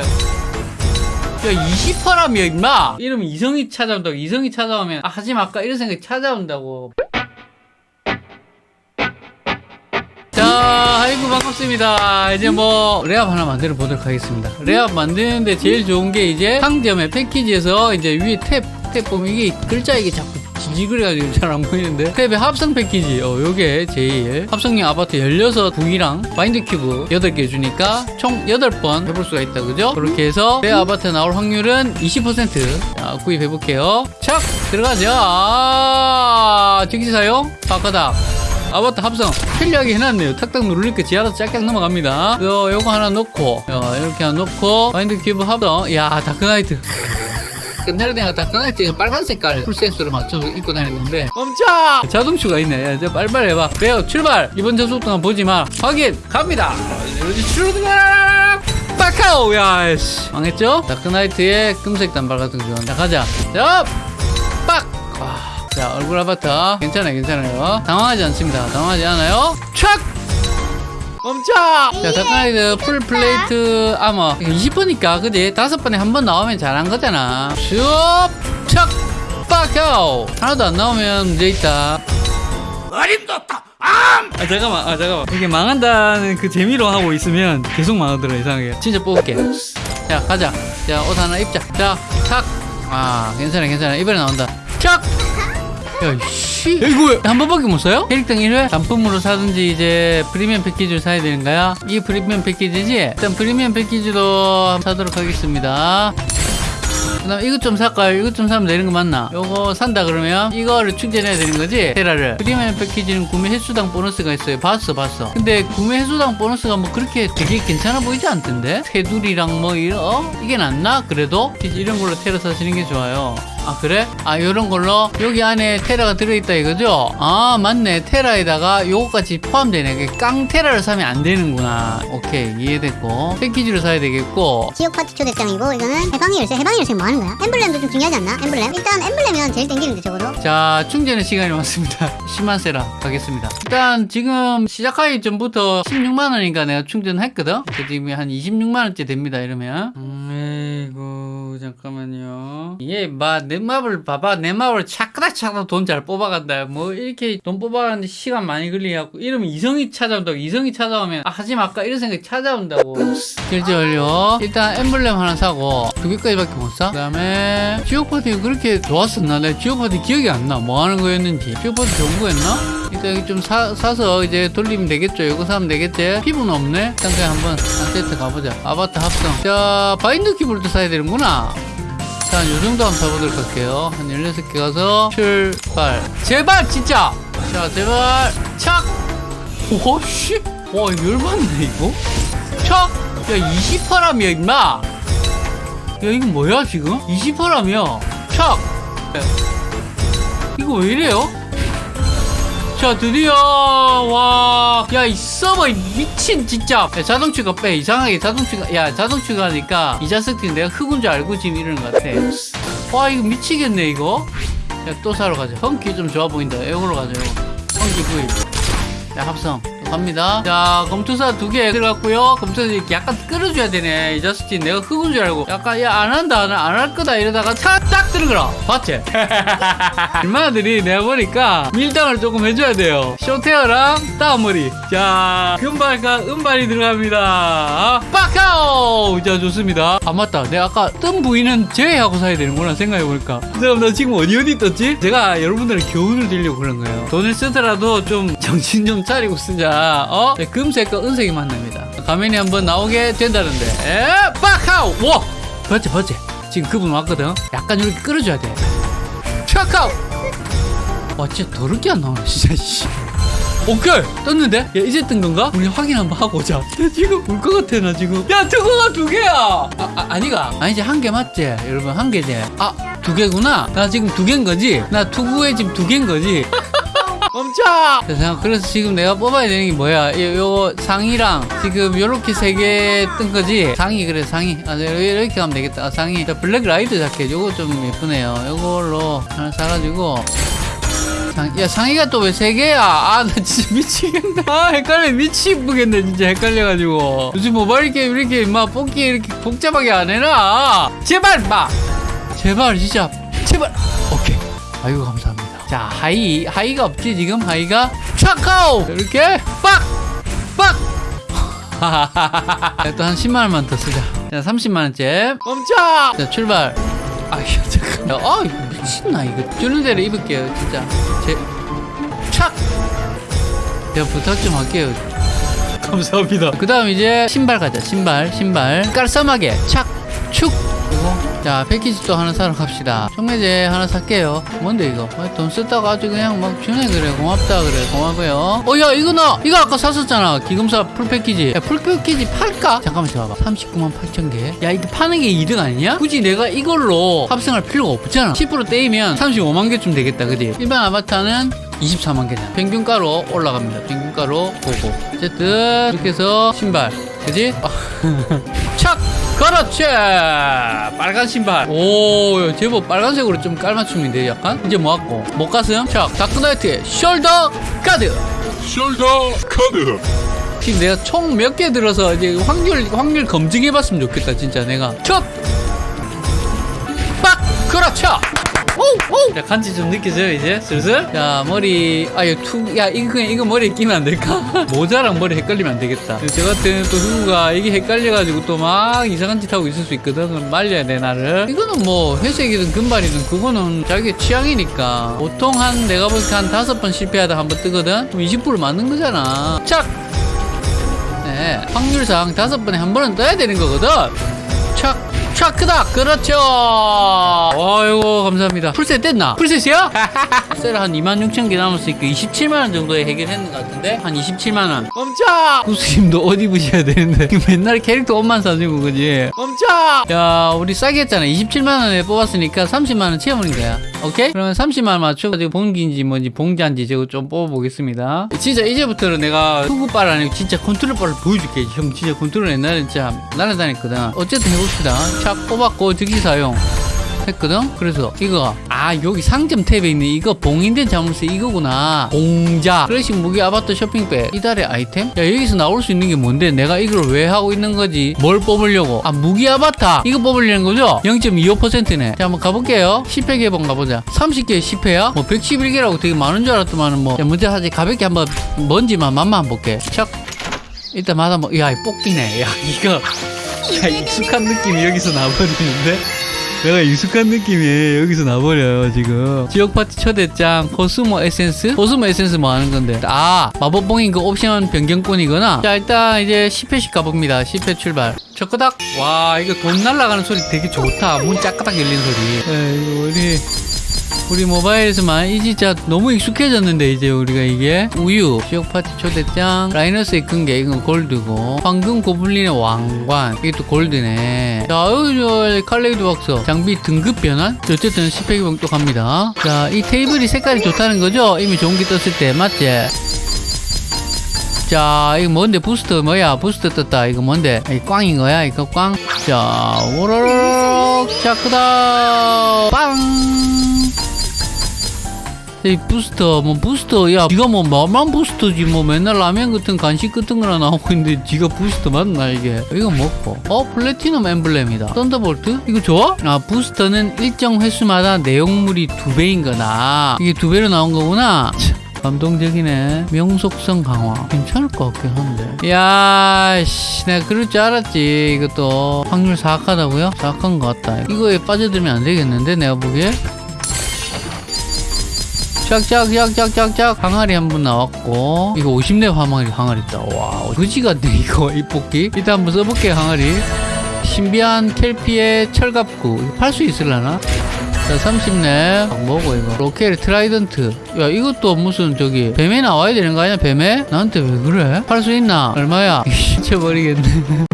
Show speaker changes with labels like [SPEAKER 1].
[SPEAKER 1] 야 20%라며 임마. 이러면 이성이 찾아온다고 이성이 찾아오면 아 하지 마 아까? 이런 생각이 찾아온다고. 자 아이고 반갑습니다. 이제 뭐 레압 하나 만들어 보도록 하겠습니다. 레압 만드는데 제일 좋은 게 이제 상점의 패키지에서 이제 위에 탭, 탭 보면 이게 글자 이게 자꾸 지지그래가지고 잘 안 보이는데? 탭의 합성 패키지. 어 요게 제일. 합성용 아바타 16국이랑 마인드 큐브 8개 주니까 총 8번 해볼 수가 있다. 그죠? 그렇게 해서 레어 아바타 나올 확률은 20% 자, 구입해 볼게요. 착! 들어가죠. 아 즉시 사용. 바꿔다. 아바타 합성. 편리하게 해놨네요. 탁탁 누르니까 지하로 짝짝 넘어갑니다. 요, 요거 하나 넣고. 요, 이렇게 하나 넣고 마인드 큐브 합성. 야 다크나이트 끝날 때가 다크나이트 빨간 색깔 풀세트로 맞춰서 입고 다녔는데. 멈춰 자동추가 있네. 야, 빨리빨리 해봐. 그래요 출발! 이번 전속 동안 보지마. 확인! 갑니다! 출발 빠카오! 야씨. 망했죠? 다크나이트의 금색 단발 같은 거 좋아한다. 가자. 자 빡! 와. 자 얼굴 아바타. 괜찮아요 괜찮아요. 당황하지 않습니다. 당황하지 않아요. 촥 멈춰! 자 다크나이트 full plate armor. 20번이니까 그지? 다섯 번에 한 번 나오면 잘한 거잖아. 슉촥 빠카오 하나도 안 나오면 문제 있다. 아 잠깐만 아 잠깐만. 이게 망한다는 그 재미로 하고 있으면 계속 망하더라 이상하게. 진짜 뽑을게. 자 가자. 자 옷 하나 입자. 자착아 괜찮아 괜찮아. 이번에 나온다. 착 야씨 이거 한 번밖에 못 사요? 캐릭터 1회 단품으로 사든지 이제 프리미엄 패키지를 사야 되는가요? 이게 프리미엄 패키지지? 일단 프리미엄 패키지도 사도록 하겠습니다 그 다음 이것 좀 살까요? 이것 좀 사면 되는 거 맞나? 요거 산다 그러면 이거를 충전해야 되는 거지? 테라를 프리미엄 패키지는 구매 횟수당 보너스가 있어요 봤어 봤어 근데 구매 횟수당 보너스가 뭐 그렇게 되게 괜찮아 보이지 않던데? 테두리랑 뭐 이런 어? 이게 낫나? 그래도? 이런 걸로 테라 사시는 게 좋아요 아 그래? 아 요런 걸로 여기 안에 테라가 들어있다 이거죠? 아 맞네. 테라에다가 요거까지 포함되네. 깡 테라를 사면 안 되는구나. 오케이 이해됐고. 패키지로 사야 되겠고.
[SPEAKER 2] 지역 파티 초대장이고 이거는 해방의 열쇠 해방의 열쇠 뭐 하는 거야? 엠블렘도 좀 중요하지 않나? 엠블렘? 일단 엠블렘이면 제일 땡기는데 적어도
[SPEAKER 1] 자 충전의 시간이 왔습니다. 10만세라 가겠습니다. 일단 지금 시작하기 전부터 16만원인가 내가 충전했거든? 그 지금 한 26만원째 됩니다 이러면. 음, 잠깐만요. 이게 막내 맵을 봐봐. 내 맵을 차크닥 차크닥 돈잘 뽑아간다. 뭐 이렇게 돈 뽑아가는데 시간 많이 걸리갖고. 이러면 이성이 찾아온다고. 이성이 찾아오면 아 하지 마 아까? 이런 생각이 찾아온다고. 결제 완료. 일단 엠블렘 하나 사고 두 개까지밖에 못 사? 그 다음에 지옥파티가 그렇게 좋았었나? 내가 지옥파티 기억이 안 나. 뭐 하는 거였는지. 지옥파티 좋은 거였나? 일단 좀 사, 사서 이제 돌리면 되겠죠. 이거 사면 되겠지? 피부는 없네? 일단 그냥 한번 한 세트 가보자. 아바타 합성. 자 바인드 키보드 사야 되는구나 자, 요 정도 한번 사보도록 할게요. 한 16개 가서 출발. 제발, 진짜! 자, 제발, 착! 오, 씨! 와, 열받네, 이거? 착! 야, 28라며, 임마! 야, 이거 뭐야, 지금? 28라며? 착! 이거 왜 이래요? 자 드디어 와야 이 서버 미친 진짜. 야, 자동 추가 빼. 이상하게 자동 추가 야 자동 추가 하니까 이 자식들이 내가 흑운 줄 알고 지금 이러는 것 같아. 와 이거 미치겠네 이거. 야 또 사러 가자. funky 좀 좋아 보인다. 이걸로 가자 이거 funky 구입. 자 합성. 또 갑니다. 자 검투사 두 개 들어갔고요. 검투사 이렇게 약간 끌어줘야 되네. 이 자식이 내가 흑운 줄 알고. 약간 야 안 한다. 안할 거다. 이러다가 차딱 들어가라. 봤지? 인마들이 내가 보니까 밀당을 조금 해줘야 돼요. short hair랑 따머리. 자 금발과 은발이 들어갑니다. 빠카오! 자 좋습니다. 아 맞다. 내가 아까 뜬 부위는 제외하고 사야 되는구나 생각해보니까. 그럼 나 지금 어디 어디 떴지? 제가 여러분들의 교훈을 드리려고 그런 거예요. 돈을 쓰더라도 좀 정신 좀 차리고 쓰자. 어? 네, 금색과 은색이 만납니다. 가면이 한번 나오게 된다는데. 에? 빠카오! 와! 봤지 봤지 지금 그분 왔거든. 약간 이렇게 끌어줘야 돼. 차카오! 와 진짜 더럽게 안 나오네 진짜 씨. 오케이! 떴는데? 야 이제 뜬 건가? 우리 확인 한번 하고 오자. 나 지금 울 것 같아 나 지금. 야 특허가 두 개야! 아, 아 아니가. 아니지 한 개 맞지? 여러분 한 개지? 아 두 개구나? 나 지금 두 개인 거지? 나 투구에 지금 두 개인 거지 멈춰! 그래서, 그래서 지금 내가 뽑아야 되는 게 뭐야? 요, 요 상의랑 지금 요렇게 세 개 뜬 거지? 상의, 그래, 상의. 아, 이렇게 하면 되겠다. 아, 상의. 자, black light jacket. 요거 좀 예쁘네요. 요걸로 하나 사가지고. 상, 야 상의가 또 왜 세 개야 아 나 진짜 미치겠다 아 헷갈려 미치겠네 진짜 헷갈려가지고 요즘 모바일 게임 이렇게 막 뽑기 이렇게 복잡하게 안 해놔 제발 마 제발 진짜 제발 오케이 아이고 감사합니다 자 하의 하의가 없지 지금? 하의가 차카오! 이렇게 빡빡! 또 한 10만 원만 더 쓰자. 자 30만 원째. 멈춰! 자 출발. 아휴 잠깐 아 이거 미친나 이거. 주는 대로 입을게요 진짜. 제착! 제가 부탁 좀 할게요. 감사합니다. 그 다음 이제 신발 가자 신발 신발. 깔쌈하게. 착축. 그리고 자 패키지 또 하나 사러 갑시다. 청매제 하나 살게요. 뭔데 이거? 아, 돈 썼다가 아주 그냥 막 주네. 그래 고맙다. 그래 고마고요. 어야 이거 나! 이거 아까 샀었잖아. 기금사 full 패키지. 야, full 패키지 팔까? 잠깐만 줘봐. 39만 8천 개야 이거 파는 게 이득 아니냐? 굳이 내가 이걸로 합성할 필요가 없잖아. 10% 떼이면 35만 개쯤 되겠다. 그지? 일반 아바타는 24만 개잖아. 평균가로 올라갑니다. 평균가로 보고. 어쨌든 이렇게 해서 신발. 그지? 착! 그렇지! 빨간 신발. 오, 제법 빨간색으로 좀 깔맞춤인데, 약간? 이제 뭐 할고? 목가슴? 착! Dark Knight
[SPEAKER 3] shoulder guard! Shoulder guard
[SPEAKER 1] 지금 내가 총 몇 개 들어서 이제 확률, 확률 검증해봤으면 좋겠다, 진짜 내가. 첫! 빡! 그렇죠! 자, 간지 좀 느껴져요, 이제? 슬슬? 자, 머리, 아, 이거 투, 야, 이거 그냥, 이거 머리에 끼면 안 될까? 모자랑 머리 헷갈리면 안 되겠다. 저 같은 또 후구가 이게 헷갈려가지고 또 막 이상한 짓 하고 있을 수 있거든. 그럼 말려야 돼, 나를. 이거는 뭐, 회색이든 금발이든 그거는 자기 취향이니까. 보통 한, 내가 볼 때 한 다섯 번 실패하다 한 번 뜨거든? 그럼 20% 맞는 거잖아. 착! 네, 확률상 다섯 번에 한 번은 떠야 되는 거거든. 착, 착, 크다. 그렇죠. 아이고, 감사합니다. 풀셋 뗐나? 풀셋이야? 풀셋 한 2만 6천 개 남았으니까 27만원 정도에 해결했는 것 같은데? 한 27만원. 멈춰! 구수님도 옷 입으셔야 되는데. 맨날 캐릭터 옷만 사주고, 그지? 멈춰! 야, 우리 싸게 했잖아. 27만원에 뽑았으니까 30만원 채워버린 거야. 오케이? 그러면 30만원 맞춰가지고 봉기인지 뭔지 봉자인지 저거 좀 뽑아보겠습니다. 진짜 이제부터는 내가 투구빨 아니고 진짜 컨트롤빨을 보여줄게. 형 진짜 컨트롤 옛날에 진짜 날아다녔거든. 어쨌든 해봅시다. 착 뽑았고 즉시 사용. 했거든? 그래서 이거 아 여기 상점 탭에 있는 이거 봉인된 자물쇠 이거구나 공자 클래식 무기 아바타 쇼핑백 이달의 아이템? 야 여기서 나올 수 있는 게 뭔데 내가 이걸 왜 하고 있는 거지 뭘 뽑으려고 아 무기 아바타 이거 뽑으려는 거죠? 0.25%네 자 한번 가볼게요 10회 개봉 가보자 30개 10회야? 뭐 111개라고 되게 많은 줄 알았더만 뭐 자, 먼저 하지 가볍게 한번 먼지만 맛만 볼게 착 일단 마다 뭐, 야, 이 뽑기네. 야, 이거. 야, 익숙한 느낌이 여기서 나버리는데? 내가 익숙한 느낌이 여기서 나버려요, 지금. 지역 파티 초대장, 코스모 에센스? 코스모 에센스 뭐 하는 건데? 아, 마법봉인 그 옵션 변경권이구나. 자, 일단 이제 10회씩 가봅니다. 10회 출발. 첫끄닥. 와, 이거 돈 날아가는 소리 되게 좋다. 문 짜끄닥 열린 소리. 에이, 우리. 우리 모바일에서만 이 진짜 너무 익숙해졌는데 이제 우리가 이게 우유 지역 파티 초대장 라이너스의 근개 이건 골드고 황금 고블린의 왕관 또 골드네 자 여기 저 칼레이드 박스 장비 등급 변환 어쨌든 10회 또 갑니다 자 이 테이블이 색깔이 좋다는 거죠 이미 게 떴을 때 맞지 자, 이거 뭔데? 부스터 뭐야? 부스터 떴다. 이거 뭔데? 이 꽝인 거야? 이거 꽝? 자, 오로록. 자, 크다. 빵. 이 부스터, 뭐 부스터, 야, 니가 뭐 말만 부스터지, 뭐 맨날 라면 같은 간식 같은 거나 나오고 있는데 지가 부스터 맞나 이게? 이거 먹고. 어, platinum emblem이다. Thunderbolt? 이거 좋아? 아, 부스터는 일정 횟수마다 내용물이 두 배인 거다. 이게 두 배로 나온 거구나. 참, 감동적이네. 명속성 강화. 괜찮을 것 같긴 한데. 야, 씨, 내가 그럴 줄 알았지. 이것도 확률 사악하다고요? 사악한 것 같다. 이거에 빠져들면 안 되겠는데, 내가 보기에? 짝짝짝짝짝짝 항아리 한 번 나왔고 이거 50렙 항아리 항아리 있다 와 그지 같네 이거 이 뽑기 일단 한번 써볼게요 항아리 신비한 kelpie의 철갑구 이거 팔수 있을라나? 자 30렙 뭐고 이거 rocket trident 야 이것도 무슨 저기 뱀에 나와야 되는 거 아니야 뱀에? 나한테 왜 그래? 팔 수 있나? 얼마야? 미쳐버리겠네